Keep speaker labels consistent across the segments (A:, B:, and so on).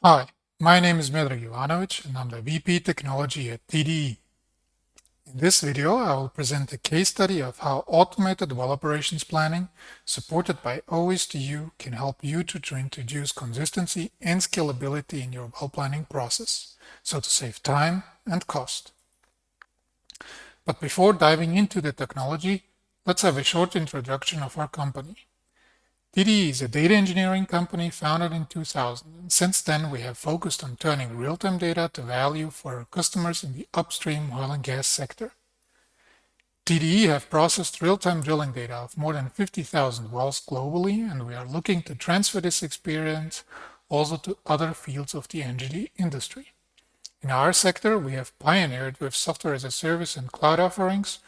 A: Hi, my name is Miodrag Ivanovic and I'm the VP Technology at TDE. In this video, I will present a case study of how automated well operations planning supported by OSDU can help you to introduce consistency and scalability in your well planning process, so to save time and cost. But before diving into the technology, let's have a short introduction of our company. TDE is a data engineering company founded in 2000. And since then, we have focused on turning real-time data to value for our customers in the upstream oil and gas sector. TDE have processed real-time drilling data of more than 50,000 wells globally, and we are looking to transfer this experience also to other fields of the energy industry. In our sector, we have pioneered with software as a service and cloud offerings,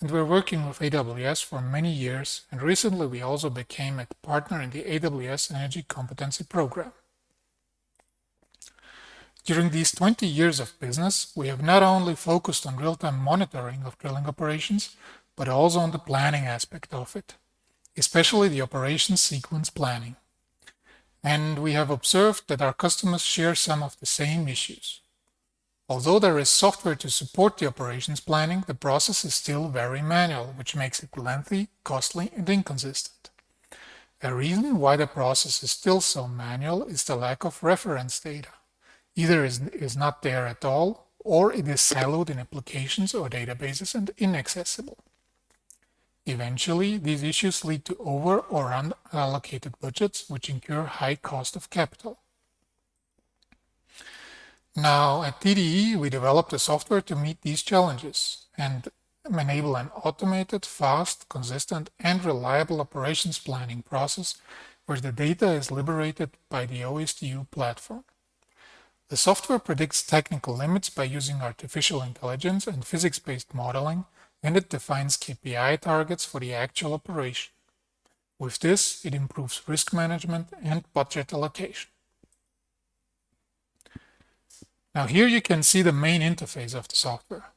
A: and we're working with AWS for many years, and recently we also became a partner in the AWS Energy Competency Program. During these 20 years of business, we have not only focused on real-time monitoring of drilling operations, but also on the planning aspect of it, especially the operations sequence planning. And we have observed that our customers share some of the same issues. Although there is software to support the operations planning, the process is still very manual, which makes it lengthy, costly, and inconsistent. A reason why the process is still so manual is the lack of reference data. Either is, is not there at all, or it is siloed in applications or databases and inaccessible. Eventually, these issues lead to over or unallocated budgets, which incur high cost of capital. Now, at TDE, we developed a software to meet these challenges and enable an automated, fast, consistent, and reliable operations planning process where the data is liberated by the OSDU platform. The software predicts technical limits by using artificial intelligence and physics-based modeling, and it defines KPI targets for the actual operation. With this, it improves risk management and budget allocation. Now here you can see the main interface of the software.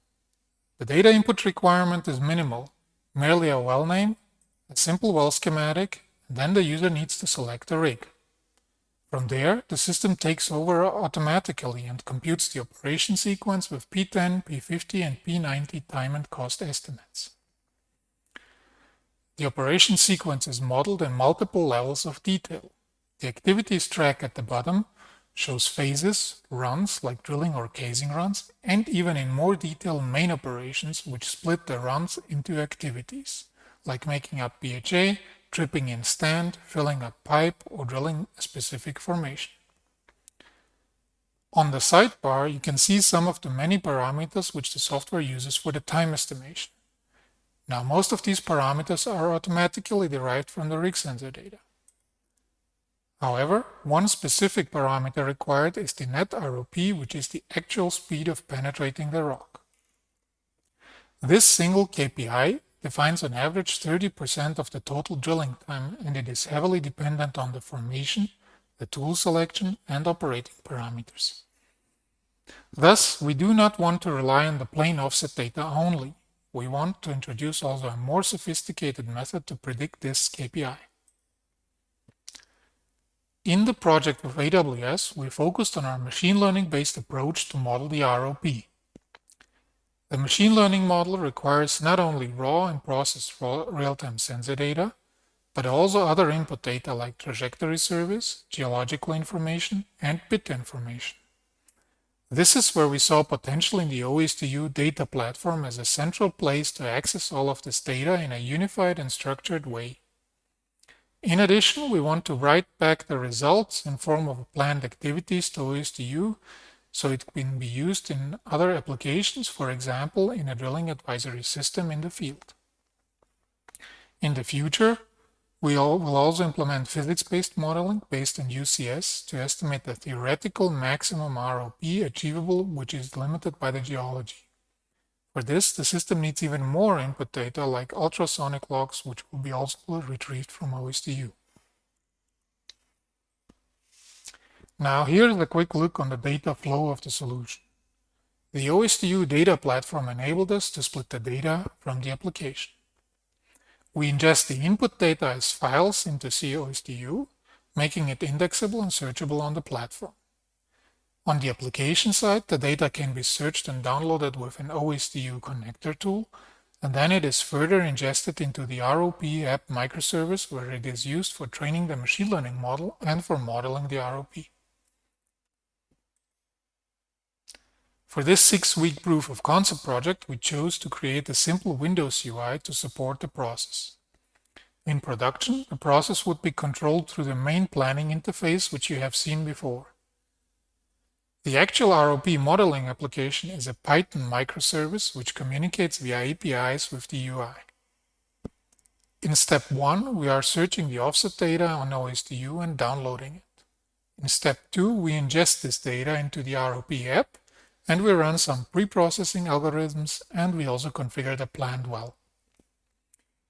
A: The data input requirement is minimal, merely a well name, a simple well schematic, and then the user needs to select a rig. From there, the system takes over automatically and computes the operation sequence with P10, P50, and P90 time and cost estimates. The operation sequence is modeled in multiple levels of detail. The activities track at the bottom shows phases, runs like drilling or casing runs, and even in more detail main operations which split the runs into activities, like making up BHA, tripping in stand, filling a pipe, or drilling a specific formation. On the sidebar, you can see some of the many parameters which the software uses for the time estimation. Now, most of these parameters are automatically derived from the rig sensor data. However, one specific parameter required is the net ROP, which is the actual speed of penetrating the rock. This single KPI defines on average 30% of the total drilling time and it is heavily dependent on the formation, the tool selection, and operating parameters. Thus, we do not want to rely on the plain offset data only. We want to introduce also a more sophisticated method to predict this KPI. In the project with AWS, we focused on our machine learning-based approach to model the ROP. The machine learning model requires not only raw and processed real-time sensor data, but also other input data like trajectory surveys, geological information, and bit information. This is where we saw potential in the OSDU data platform as a central place to access all of this data in a unified and structured way. In addition, we want to write back the results in form of planned activities to OSDU so it can be used in other applications, for example, in a drilling advisory system in the field. In the future, we will also implement physics-based modeling based on UCS to estimate the theoretical maximum ROP achievable, which is limited by the geology. For this, the system needs even more input data like ultrasonic logs, which will be also retrieved from OSDU. Now here's a quick look on the data flow of the solution. The OSDU data platform enabled us to split the data from the application. We ingest the input data as files into COSDU, making it indexable and searchable on the platform. On the application side, the data can be searched and downloaded with an OSDU connector tool, and then it is further ingested into the ROP app microservice where it is used for training the machine learning model and for modeling the ROP. For this six-week proof of concept project, we chose to create a simple Windows UI to support the process. In production, the process would be controlled through the main planning interface, which you have seen before. The actual ROP modeling application is a Python microservice which communicates via APIs with the UI. In step 1, we are searching the offset data on OSDU and downloading it. In step 2, we ingest this data into the ROP app and we run some pre-processing algorithms and we also configure the planned well.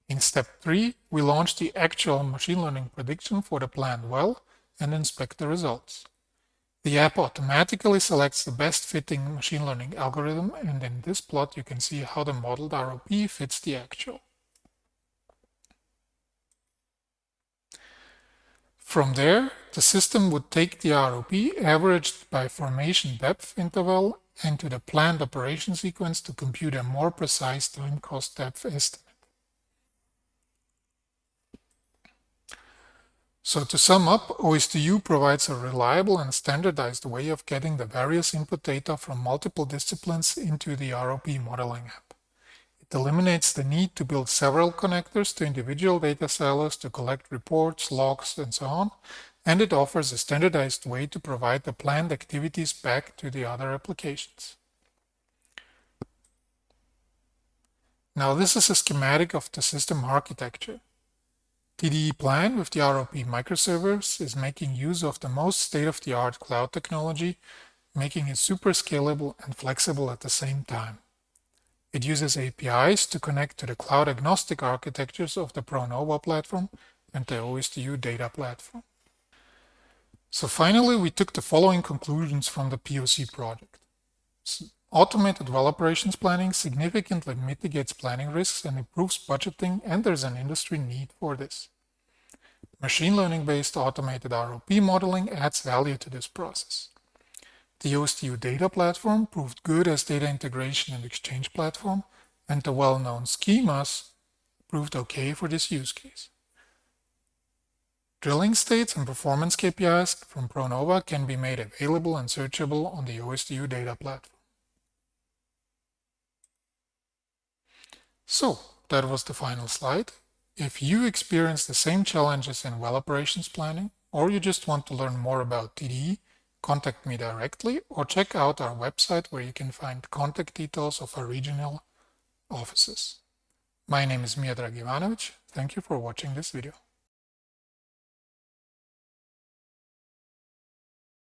A: In step 3, we launch the actual machine learning prediction for the planned well and inspect the results. The app automatically selects the best fitting machine learning algorithm and in this plot you can see how the modeled ROP fits the actual. From there, the system would take the ROP averaged by formation depth interval into the planned operation sequence to compute a more precise time cost depth estimate. So to sum up, OSDU provides a reliable and standardized way of getting the various input data from multiple disciplines into the ROP modeling app. It eliminates the need to build several connectors to individual data silos to collect reports, logs, and so on, and it offers a standardized way to provide the planned activities back to the other applications. Now this is a schematic of the system architecture. TDE Plan with the ROP microservice is making use of the most state-of-the-art cloud technology, making it super scalable and flexible at the same time. It uses APIs to connect to the cloud-agnostic architectures of the ProNova platform and the OSDU data platform. So finally, we took the following conclusions from the POC project. Automated well operations planning significantly mitigates planning risks and improves budgeting, and there's an industry need for this. Machine learning-based automated ROP modeling adds value to this process. The OSDU data platform proved good as data integration and exchange platform, and the well-known schemas proved okay for this use case. Drilling states and performance KPIs from ProNova can be made available and searchable on the OSDU data platform. So that was the final slide. If you experience the same challenges in well operations planning, or you just want to learn more about TDE, contact me directly or check out our website where you can find contact details of our regional offices. My name is Miodrag Ivanovic. Thank you for watching this video.